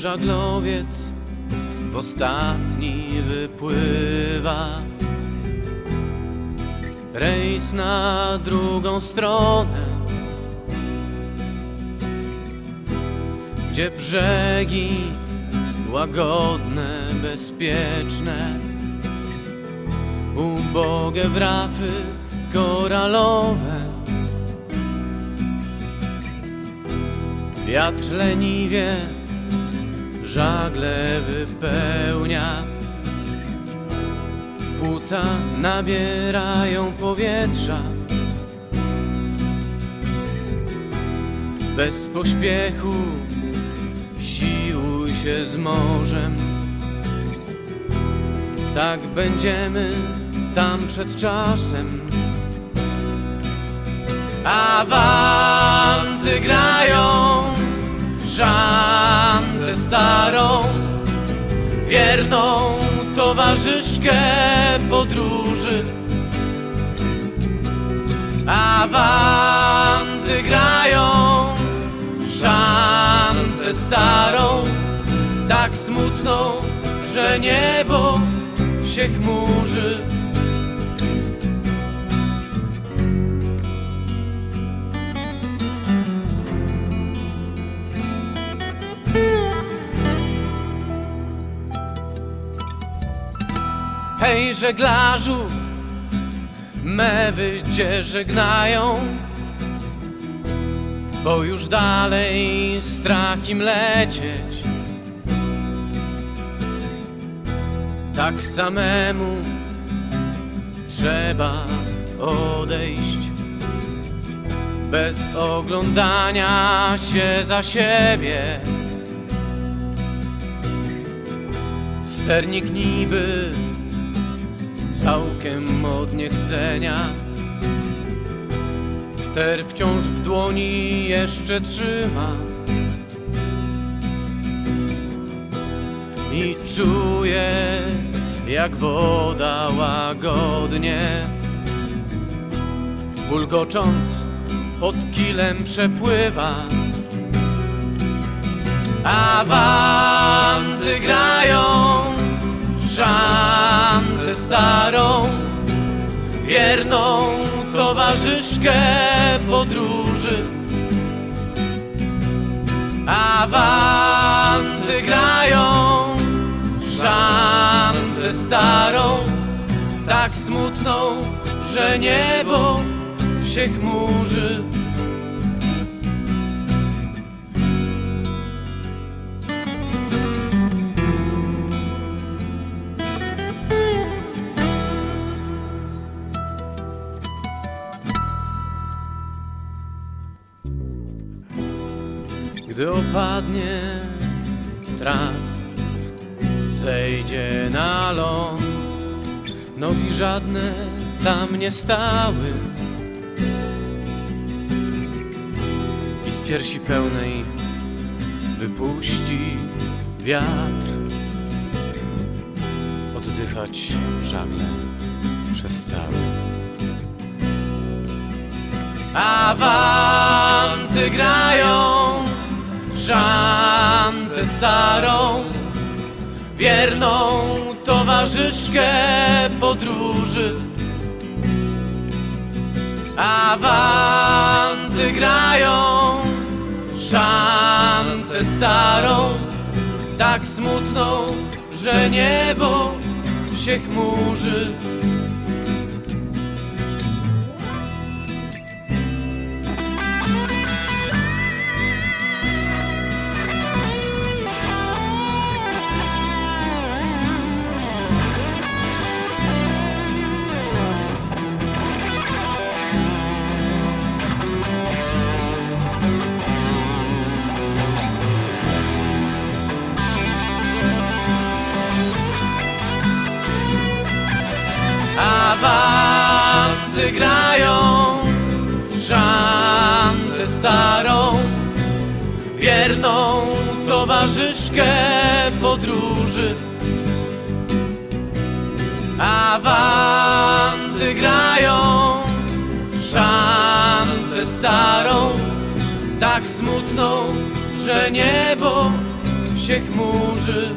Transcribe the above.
Żaglowiec w ostatni wypływa. Rejs na drugą stronę, gdzie brzegi łagodne, bezpieczne, ubogie wrafy koralowe. Wiatr leniwie żagle wypełnia. Płuca nabierają powietrza. Bez pośpiechu siłuj się z morzem. Tak będziemy tam przed czasem. Awanty grają szantę starą, wierną towarzyszkę podróży. Awanty grają szantę starą, tak smutną, że niebo się chmurzy. Hej żeglarzu, mewy cię żegnają, bo już dalej strach im lecieć. Tak samemu trzeba odejść, bez oglądania się za siebie. Sternik niby całkiem od niechcenia. Ster wciąż w dłoni jeszcze trzyma i czuje, jak woda łagodnie, bulgocząc pod kilem przepływa. Awanty wierną towarzyszkę podróży. Awanty grają szantę starą, tak smutną, że niebo się chmurzy. Gdy opadnie trap, zejdzie na ląd, nogi żadne tam nie stały. I z piersi pełnej wypuści wiatr. Oddychać żagle przestały. Awanty grają szantę starą, wierną towarzyszkę podróży. Awanty grają szantę starą, tak smutną, że niebo się chmurzy. Towarzyszkę podróży. Awanty grają szantę starą, tak smutną, że niebo się chmurzy